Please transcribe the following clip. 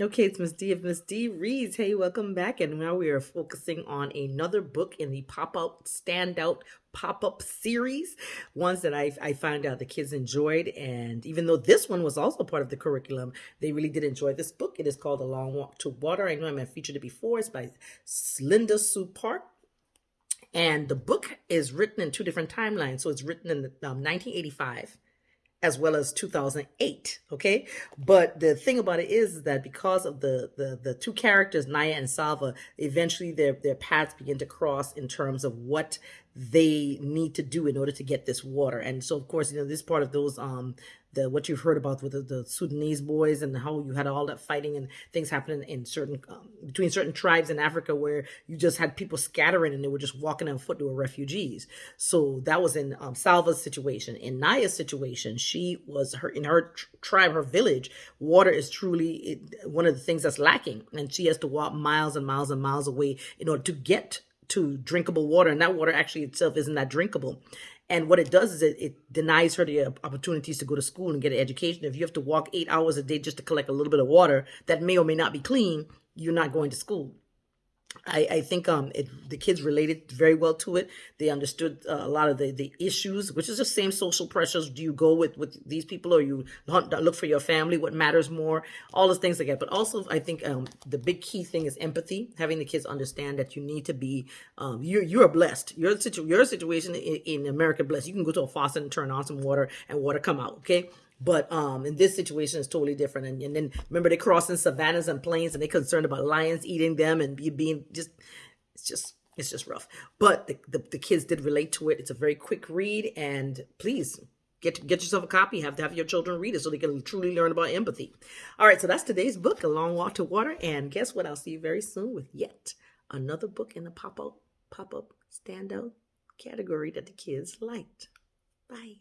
Okay, it's Miss D of Miss D Reads. Hey, welcome back. And now we are focusing on another book in the pop up standout pop up series, ones that I, I found out the kids enjoyed. And even though this one was also part of the curriculum, they really did enjoy this book. It is called A Long Walk to Water. I know I have featured it before. It's by Linda Sue Park. And the book is written in two different timelines. So it's written in um, 1985 as well as 2008 okay but the thing about it is that because of the the the two characters Nya and salva eventually their their paths begin to cross in terms of what they need to do in order to get this water and so of course you know this part of those um the what you've heard about with the, the, Sudanese boys and how you had all that fighting and things happening in certain um, between certain tribes in Africa where you just had people scattering and they were just walking on foot. to were refugees. So that was in um, Salva's situation. In Nya's situation, she was her in her tribe, her village. Water is truly one of the things that's lacking, and she has to walk miles and miles and miles away in order to get to drinkable water and that water actually itself isn't that drinkable and what it does is it, it denies her the uh, opportunities to go to school and get an education. If you have to walk eight hours a day just to collect a little bit of water that may or may not be clean, you're not going to school. I, I think um it, the kids related very well to it. They understood uh, a lot of the, the issues, which is the same social pressures. Do you go with, with these people or you look for your family? What matters more? All those things like that. But also, I think um, the big key thing is empathy. Having the kids understand that you need to be um, you're you're blessed. Your situ your situation in, in America blessed. You can go to a faucet and turn on some water and water come out. Okay but um, in this situation, it's totally different. And, and then remember, they're crossing savannas and plains, and they're concerned about lions eating them and be, being just, it's just, it's just rough. But the, the, the kids did relate to it. It's a very quick read, and please get get yourself a copy. Have to have your children read it so they can truly learn about empathy. All right, so that's today's book, A Long Walk to Water. And guess what? I'll see you very soon with yet another book in the pop up pop up standout category that the kids liked. Bye.